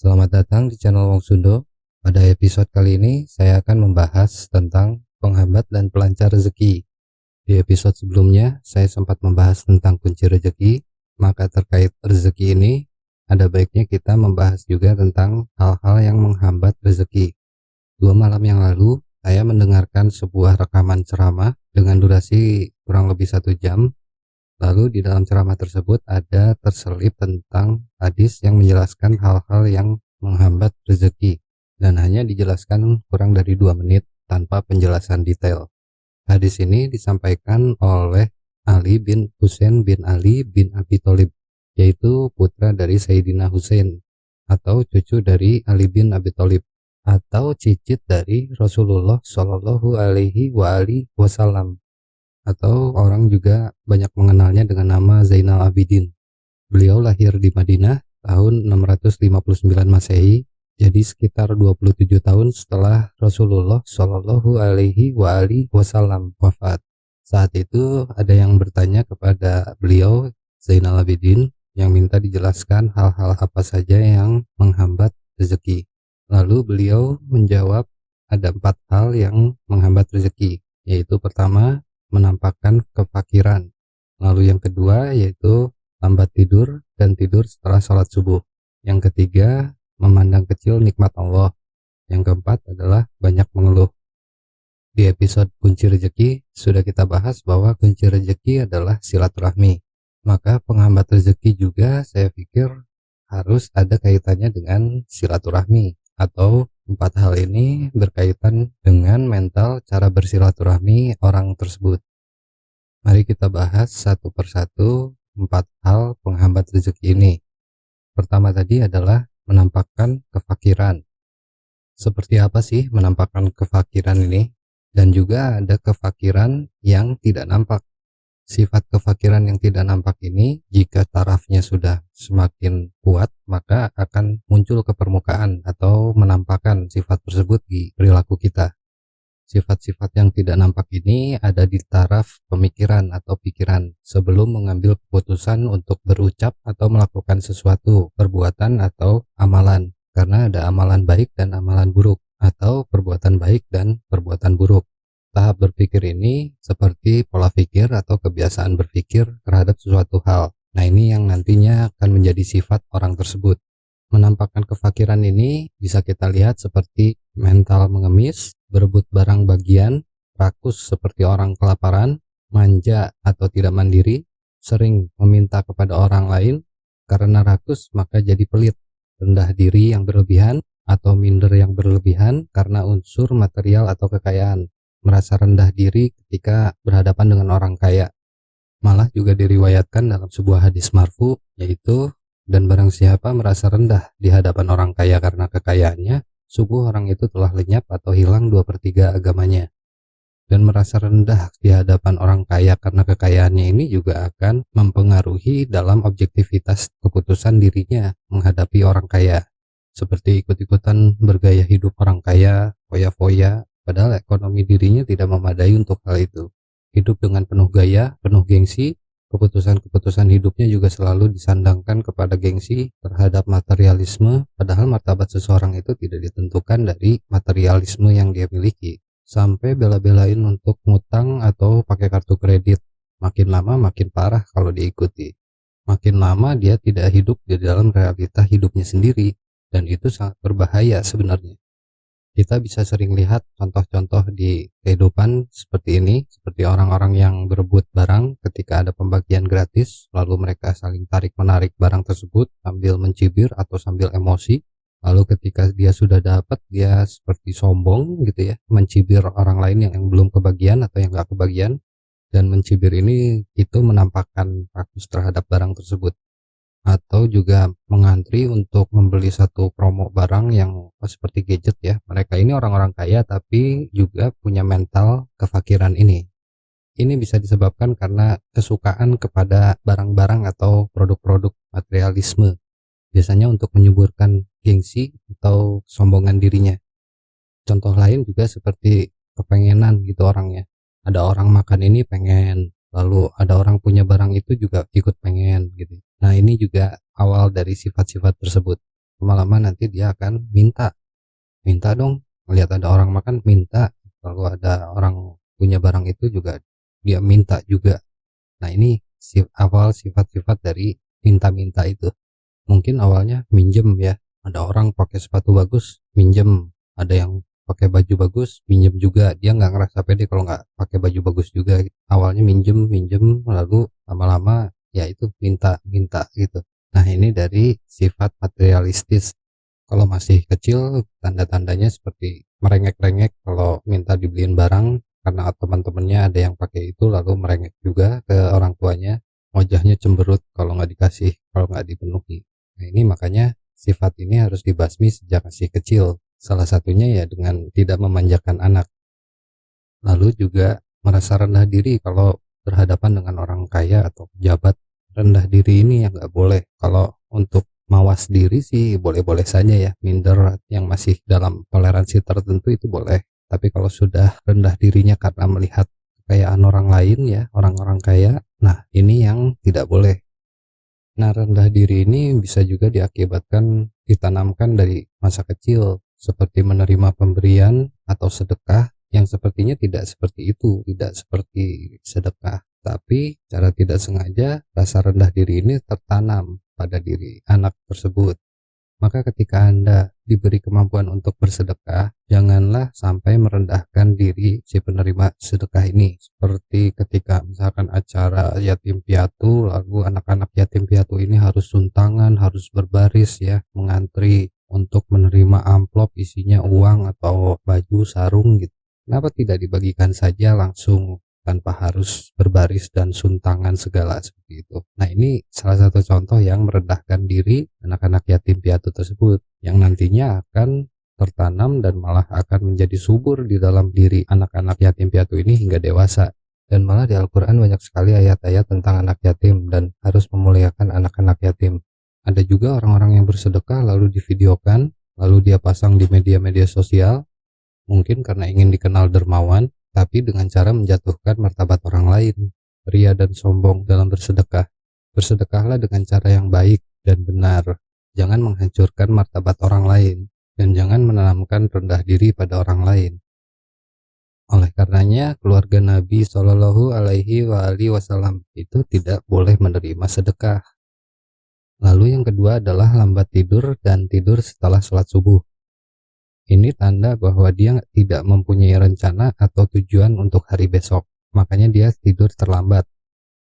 Selamat datang di channel Wong Sundo. Pada episode kali ini saya akan membahas tentang penghambat dan pelancar rezeki. Di episode sebelumnya saya sempat membahas tentang kunci rezeki, maka terkait rezeki ini ada baiknya kita membahas juga tentang hal-hal yang menghambat rezeki. Dua malam yang lalu saya mendengarkan sebuah rekaman ceramah dengan durasi kurang lebih satu jam Lalu di dalam ceramah tersebut ada terselip tentang hadis yang menjelaskan hal-hal yang menghambat rezeki dan hanya dijelaskan kurang dari dua menit tanpa penjelasan detail. Hadis ini disampaikan oleh Ali bin Husain bin Ali bin Abi Thalib yaitu putra dari Sayyidina Husain atau cucu dari Ali bin Abi Thalib atau cicit dari Rasulullah Shallallahu Alaihi Wasallam atau orang juga banyak mengenalnya dengan nama Zainal Abidin. Beliau lahir di Madinah tahun 659 Masehi, jadi sekitar 27 tahun setelah Rasulullah Shallallahu Alaihi Wasallam wafat. Saat itu ada yang bertanya kepada beliau Zainal Abidin yang minta dijelaskan hal-hal apa saja yang menghambat rezeki. Lalu beliau menjawab ada empat hal yang menghambat rezeki, yaitu pertama menampakkan kefakiran. Lalu yang kedua yaitu lambat tidur dan tidur setelah sholat subuh. Yang ketiga, memandang kecil nikmat Allah. Yang keempat adalah banyak mengeluh. Di episode kunci rezeki sudah kita bahas bahwa kunci rezeki adalah silaturahmi. Maka penghambat rezeki juga saya pikir harus ada kaitannya dengan silaturahmi atau Empat hal ini berkaitan dengan mental cara bersilaturahmi orang tersebut. Mari kita bahas satu persatu empat hal penghambat rezeki ini. Pertama tadi adalah menampakkan kefakiran. Seperti apa sih menampakkan kefakiran ini? Dan juga ada kefakiran yang tidak nampak. Sifat kefakiran yang tidak nampak ini jika tarafnya sudah semakin kuat maka akan muncul ke permukaan atau menampakkan sifat tersebut di perilaku kita. Sifat-sifat yang tidak nampak ini ada di taraf pemikiran atau pikiran sebelum mengambil keputusan untuk berucap atau melakukan sesuatu perbuatan atau amalan karena ada amalan baik dan amalan buruk atau perbuatan baik dan perbuatan buruk. Tahap berpikir ini seperti pola pikir atau kebiasaan berpikir terhadap sesuatu hal. Nah ini yang nantinya akan menjadi sifat orang tersebut. Menampakkan kefakiran ini bisa kita lihat seperti mental mengemis, berebut barang bagian, rakus seperti orang kelaparan, manja atau tidak mandiri, sering meminta kepada orang lain, karena rakus maka jadi pelit, rendah diri yang berlebihan, atau minder yang berlebihan karena unsur material atau kekayaan merasa rendah diri ketika berhadapan dengan orang kaya. Malah juga diriwayatkan dalam sebuah hadis marfu yaitu dan barang siapa merasa rendah di hadapan orang kaya karena kekayaannya, sungguh orang itu telah lenyap atau hilang dua per tiga agamanya. Dan merasa rendah di hadapan orang kaya karena kekayaannya ini juga akan mempengaruhi dalam objektivitas keputusan dirinya menghadapi orang kaya. Seperti ikut-ikutan bergaya hidup orang kaya, foya-foya, padahal ekonomi dirinya tidak memadai untuk hal itu. Hidup dengan penuh gaya, penuh gengsi, keputusan-keputusan hidupnya juga selalu disandangkan kepada gengsi terhadap materialisme, padahal martabat seseorang itu tidak ditentukan dari materialisme yang dia miliki. Sampai bela-belain untuk ngutang atau pakai kartu kredit. Makin lama makin parah kalau diikuti. Makin lama dia tidak hidup di dalam realita hidupnya sendiri, dan itu sangat berbahaya sebenarnya kita bisa sering lihat contoh-contoh di kehidupan seperti ini seperti orang-orang yang berebut barang ketika ada pembagian gratis lalu mereka saling tarik menarik barang tersebut sambil mencibir atau sambil emosi. Lalu ketika dia sudah dapat dia seperti sombong gitu ya mencibir orang lain yang, yang belum kebagian atau yang gak kebagian. Dan mencibir ini itu menampakkan rakus terhadap barang tersebut atau juga mengantri untuk membeli satu promo barang yang seperti gadget ya. Mereka ini orang-orang kaya tapi juga punya mental kefakiran ini. Ini bisa disebabkan karena kesukaan kepada barang-barang atau produk-produk materialisme. Biasanya untuk menyuburkan gengsi atau sombongan dirinya. Contoh lain juga seperti kepengenan gitu orangnya. Ada orang makan ini pengen lalu ada orang punya barang itu juga ikut pengen gitu nah ini juga awal dari sifat-sifat tersebut. Lama-lama nanti dia akan minta. Minta dong melihat ada orang makan minta. Kalau ada orang punya barang itu juga dia minta juga. Nah ini awal sifat-sifat dari minta-minta itu. Mungkin awalnya minjem ya. Ada orang pakai sepatu bagus minjem. Ada yang pakai baju bagus minjem juga. Dia nggak ngerasa pede kalau nggak pakai baju bagus juga. Awalnya minjem minjem lalu lama-lama ya itu minta minta gitu. Nah ini dari sifat materialistis. Kalau masih kecil tanda-tandanya seperti merengek-rengek kalau minta dibeliin barang karena teman-temannya ada yang pakai itu lalu merengek juga ke orang tuanya wajahnya cemberut kalau nggak dikasih kalau nggak dipenuhi. Nah ini makanya sifat ini harus dibasmi sejak masih kecil. Salah satunya ya dengan tidak memanjakan anak. Lalu juga merasa rendah diri kalau berhadapan dengan orang kaya atau pejabat. Rendah diri ini yang nggak boleh. Kalau untuk mawas diri sih boleh-boleh saja ya. Minder yang masih dalam toleransi tertentu itu boleh. Tapi kalau sudah rendah dirinya karena melihat kekayaan orang lain ya, orang-orang kaya, nah ini yang tidak boleh. Nah rendah diri ini bisa juga diakibatkan ditanamkan dari masa kecil seperti menerima pemberian atau sedekah yang sepertinya tidak seperti itu, tidak seperti sedekah. Tapi cara tidak sengaja rasa rendah diri ini tertanam pada diri anak tersebut. Maka ketika Anda diberi kemampuan untuk bersedekah, janganlah sampai merendahkan diri si penerima sedekah ini. Seperti ketika misalkan acara yatim piatu, lalu anak-anak yatim piatu ini harus suntangan, harus berbaris ya, mengantri untuk menerima amplop isinya uang atau baju sarung gitu kenapa tidak dibagikan saja langsung tanpa harus berbaris dan suntangan segala seperti itu. Nah ini salah satu contoh yang merendahkan diri anak-anak yatim piatu tersebut yang nantinya akan tertanam dan malah akan menjadi subur di dalam diri anak-anak yatim piatu ini hingga dewasa. Dan malah di Al-Quran banyak sekali ayat-ayat tentang anak yatim dan harus memuliakan anak-anak yatim. Ada juga orang-orang yang bersedekah lalu divideokan, lalu dia pasang di media-media sosial, mungkin karena ingin dikenal dermawan, tapi dengan cara menjatuhkan martabat orang lain, ria dan sombong dalam bersedekah. Bersedekahlah dengan cara yang baik dan benar. Jangan menghancurkan martabat orang lain, dan jangan menanamkan rendah diri pada orang lain. Oleh karenanya, keluarga Nabi Shallallahu Alaihi Wasallam itu tidak boleh menerima sedekah Lalu yang kedua adalah lambat tidur dan tidur setelah sholat subuh. Ini tanda bahwa dia tidak mempunyai rencana atau tujuan untuk hari besok. Makanya dia tidur terlambat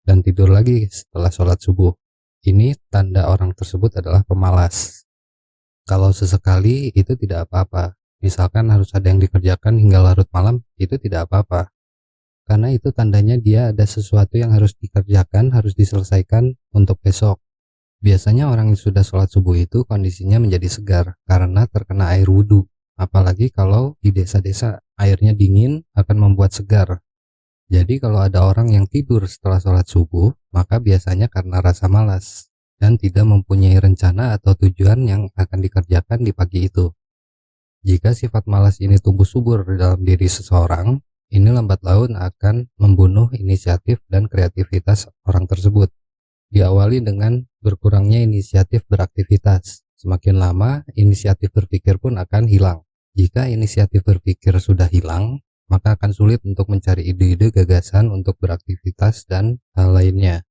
dan tidur lagi setelah sholat subuh. Ini tanda orang tersebut adalah pemalas. Kalau sesekali itu tidak apa-apa. Misalkan harus ada yang dikerjakan hingga larut malam, itu tidak apa-apa. Karena itu tandanya dia ada sesuatu yang harus dikerjakan, harus diselesaikan untuk besok Biasanya orang yang sudah sholat subuh itu kondisinya menjadi segar karena terkena air wudhu. Apalagi kalau di desa-desa airnya dingin akan membuat segar. Jadi kalau ada orang yang tidur setelah sholat subuh, maka biasanya karena rasa malas dan tidak mempunyai rencana atau tujuan yang akan dikerjakan di pagi itu. Jika sifat malas ini tumbuh subur dalam diri seseorang, ini lambat laun akan membunuh inisiatif dan kreativitas orang tersebut. Diawali dengan berkurangnya inisiatif beraktivitas. Semakin lama, inisiatif berpikir pun akan hilang. Jika inisiatif berpikir sudah hilang, maka akan sulit untuk mencari ide-ide gagasan untuk beraktivitas dan hal lainnya.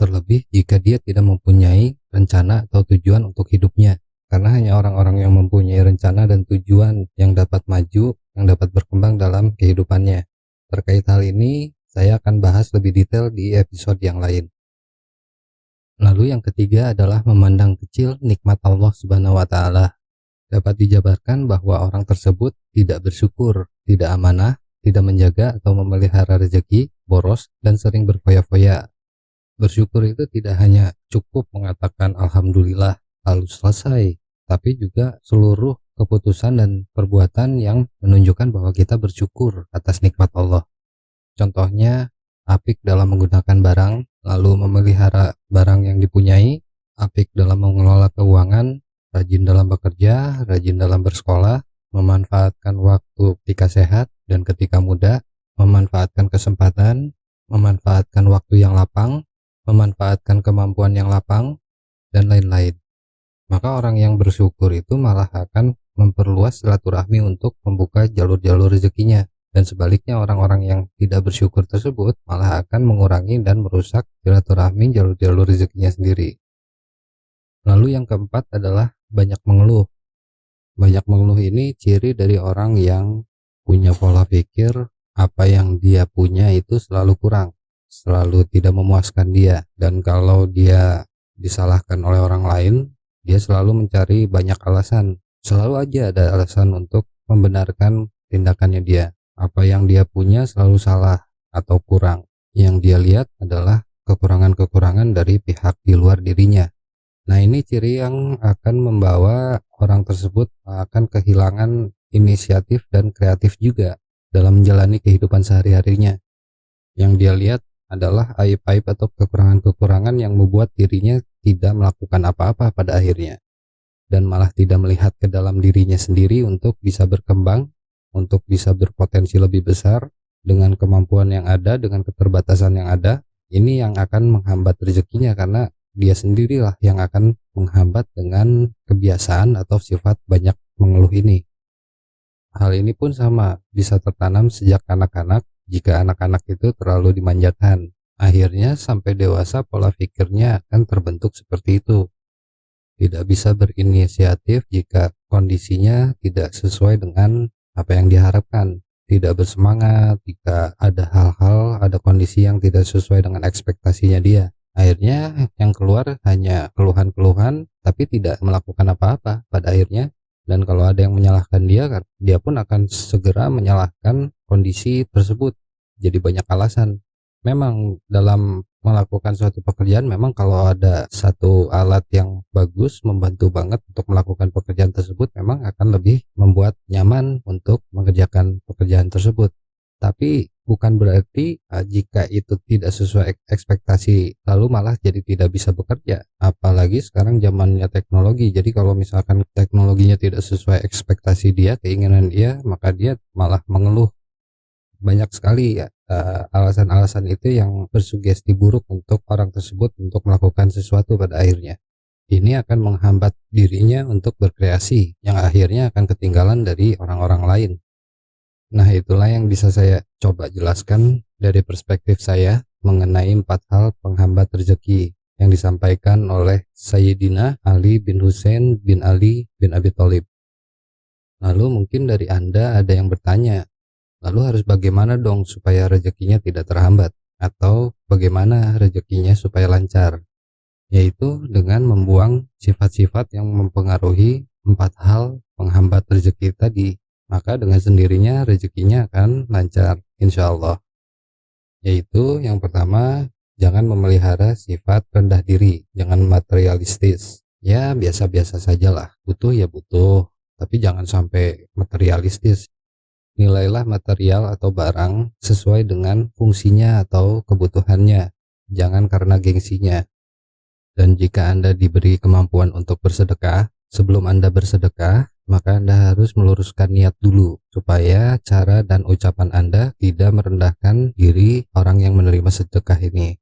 Terlebih jika dia tidak mempunyai rencana atau tujuan untuk hidupnya. Karena hanya orang-orang yang mempunyai rencana dan tujuan yang dapat maju, yang dapat berkembang dalam kehidupannya. Terkait hal ini, saya akan bahas lebih detail di episode yang lain. Lalu yang ketiga adalah memandang kecil nikmat Allah Subhanahu wa taala. Dapat dijabarkan bahwa orang tersebut tidak bersyukur, tidak amanah, tidak menjaga atau memelihara rezeki, boros, dan sering berfoya-foya. Bersyukur itu tidak hanya cukup mengatakan alhamdulillah lalu selesai, tapi juga seluruh keputusan dan perbuatan yang menunjukkan bahwa kita bersyukur atas nikmat Allah. Contohnya, apik dalam menggunakan barang, lalu memelihara barang yang dipunyai, apik dalam mengelola keuangan, rajin dalam bekerja, rajin dalam bersekolah, memanfaatkan waktu ketika sehat dan ketika muda, memanfaatkan kesempatan, memanfaatkan waktu yang lapang, memanfaatkan kemampuan yang lapang, dan lain-lain. maka orang yang bersyukur itu malah akan memperluas silaturahmi untuk membuka jalur-jalur rezekinya dan sebaliknya orang-orang yang tidak bersyukur tersebut malah akan mengurangi dan merusak silaturahmi jalur-jalur rezekinya sendiri lalu yang keempat adalah banyak mengeluh. Banyak mengeluh ini ciri dari orang yang punya pola pikir apa yang dia punya itu selalu kurang selalu tidak memuaskan dia. Dan kalau dia disalahkan oleh orang lain dia selalu mencari banyak alasan. Selalu aja ada alasan untuk membenarkan tindakannya dia. Apa yang dia punya selalu salah atau kurang. Yang dia lihat adalah kekurangan-kekurangan dari pihak di luar dirinya nah ini ciri yang akan membawa orang tersebut akan kehilangan inisiatif dan kreatif juga dalam menjalani kehidupan sehari-harinya. Yang dia lihat adalah aib-aib atau kekurangan-kekurangan yang membuat dirinya tidak melakukan apa-apa pada akhirnya. Dan malah tidak melihat ke dalam dirinya sendiri untuk bisa berkembang untuk bisa berpotensi lebih besar dengan kemampuan yang ada dengan keterbatasan yang ada. Ini yang akan menghambat rezekinya karena dia sendirilah yang akan menghambat dengan kebiasaan atau sifat banyak mengeluh ini hal ini pun sama bisa tertanam sejak anak-anak jika anak-anak itu terlalu dimanjakan. Akhirnya sampai dewasa pola pikirnya akan terbentuk seperti itu. Tidak bisa berinisiatif jika kondisinya tidak sesuai dengan apa yang diharapkan. Tidak bersemangat jika ada hal-hal, ada kondisi yang tidak sesuai dengan ekspektasinya dia. Akhirnya yang keluar hanya keluhan-keluhan tapi tidak melakukan apa-apa pada akhirnya. Dan kalau ada yang menyalahkan dia kan dia pun akan segera menyalahkan kondisi tersebut. Jadi banyak alasan. Memang dalam melakukan suatu pekerjaan memang kalau ada satu alat yang bagus membantu banget untuk melakukan pekerjaan tersebut memang akan lebih membuat nyaman untuk mengerjakan pekerjaan tersebut tapi bukan berarti uh, jika itu tidak sesuai ekspektasi lalu malah jadi tidak bisa bekerja. Apalagi sekarang zamannya teknologi. Jadi kalau misalkan teknologinya tidak sesuai ekspektasi dia keinginan dia maka dia malah mengeluh. Banyak sekali ya alasan-alasan uh, itu yang bersugesti buruk untuk orang tersebut untuk melakukan sesuatu pada akhirnya. Ini akan menghambat dirinya untuk berkreasi yang akhirnya akan ketinggalan dari orang-orang lain Nah itulah yang bisa saya coba jelaskan dari perspektif saya mengenai empat hal penghambat rezeki yang disampaikan oleh Sayyidina Ali bin Hussein bin Ali bin Abi Thalib. Lalu mungkin dari Anda ada yang bertanya, lalu harus bagaimana dong supaya rezekinya tidak terhambat? Atau bagaimana rezekinya supaya lancar? Yaitu dengan membuang sifat-sifat yang mempengaruhi empat hal penghambat rezeki tadi maka dengan sendirinya rezekinya akan lancar insya Allah yaitu yang pertama jangan memelihara sifat rendah diri jangan materialistis. Ya biasa-biasa sajalah. Butuh ya butuh tapi jangan sampai materialistis. Nilailah material atau barang sesuai dengan fungsinya atau kebutuhannya jangan karena gengsinya. Dan jika Anda diberi kemampuan untuk bersedekah sebelum Anda bersedekah maka Anda harus meluruskan niat dulu supaya cara dan ucapan Anda tidak merendahkan diri orang yang menerima sedekah ini.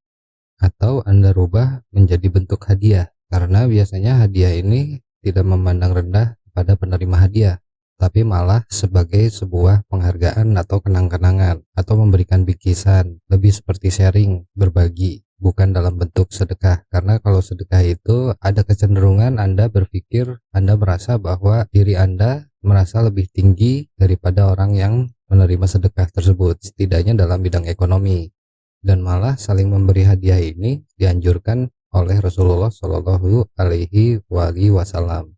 Atau Anda rubah menjadi bentuk hadiah karena biasanya hadiah ini tidak memandang rendah pada penerima hadiah tapi malah sebagai sebuah penghargaan atau kenang-kenangan atau memberikan bikisan lebih seperti sharing berbagi bukan dalam bentuk sedekah. Karena kalau sedekah itu ada kecenderungan Anda berpikir Anda merasa bahwa diri Anda merasa lebih tinggi daripada orang yang menerima sedekah tersebut setidaknya dalam bidang ekonomi. Dan malah saling memberi hadiah ini dianjurkan oleh Rasulullah Shallallahu Alaihi Wasallam.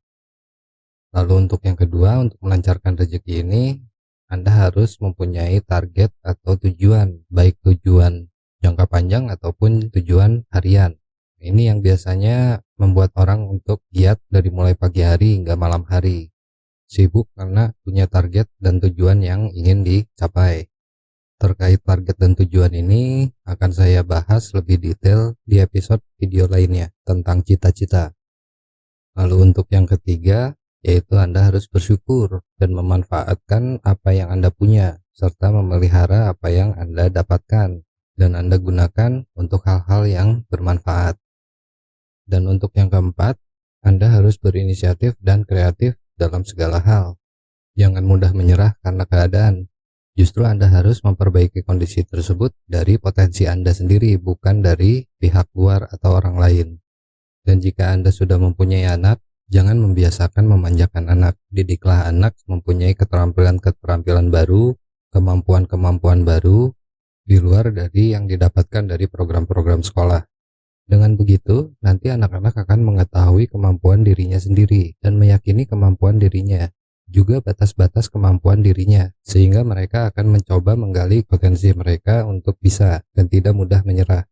Lalu untuk yang kedua untuk melancarkan rezeki ini anda harus mempunyai target atau tujuan baik tujuan jangka panjang ataupun tujuan harian. Ini yang biasanya membuat orang untuk giat dari mulai pagi hari hingga malam hari. Sibuk karena punya target dan tujuan yang ingin dicapai. Terkait target dan tujuan ini akan saya bahas lebih detail di episode video lainnya tentang cita-cita. Lalu untuk yang ketiga, yaitu Anda harus bersyukur dan memanfaatkan apa yang Anda punya, serta memelihara apa yang Anda dapatkan dan Anda gunakan untuk hal-hal yang bermanfaat. Dan untuk yang keempat, Anda harus berinisiatif dan kreatif dalam segala hal. Jangan mudah menyerah karena keadaan. Justru Anda harus memperbaiki kondisi tersebut dari potensi Anda sendiri, bukan dari pihak luar atau orang lain. Dan jika Anda sudah mempunyai anak, jangan membiasakan memanjakan anak. Didiklah anak mempunyai keterampilan-keterampilan baru, kemampuan-kemampuan baru, di luar dari yang didapatkan dari program-program sekolah. Dengan begitu, nanti anak-anak akan mengetahui kemampuan dirinya sendiri dan meyakini kemampuan dirinya, juga batas-batas kemampuan dirinya, sehingga mereka akan mencoba menggali potensi mereka untuk bisa dan tidak mudah menyerah.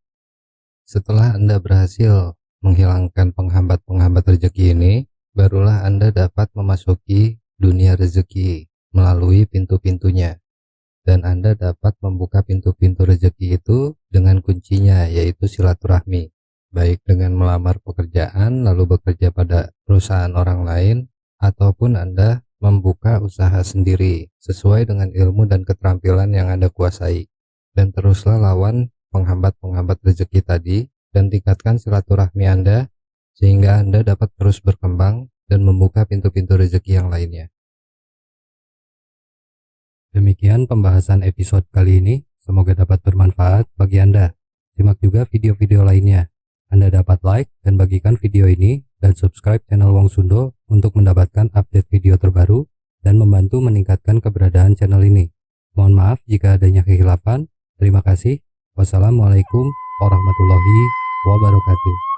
Setelah Anda berhasil menghilangkan penghambat-penghambat rezeki ini, barulah Anda dapat memasuki dunia rezeki melalui pintu-pintunya dan Anda dapat membuka pintu-pintu rezeki itu dengan kuncinya yaitu silaturahmi baik dengan melamar pekerjaan lalu bekerja pada perusahaan orang lain ataupun Anda membuka usaha sendiri sesuai dengan ilmu dan keterampilan yang Anda kuasai dan teruslah lawan penghambat-penghambat rezeki tadi dan tingkatkan silaturahmi Anda sehingga Anda dapat terus berkembang dan membuka pintu-pintu rezeki yang lainnya. Demikian pembahasan episode kali ini, semoga dapat bermanfaat bagi Anda. Simak juga video-video lainnya. Anda dapat like dan bagikan video ini dan subscribe channel Wong Sundo untuk mendapatkan update video terbaru dan membantu meningkatkan keberadaan channel ini. Mohon maaf jika adanya kehilafan. Terima kasih. Wassalamualaikum warahmatullahi wabarakatuh.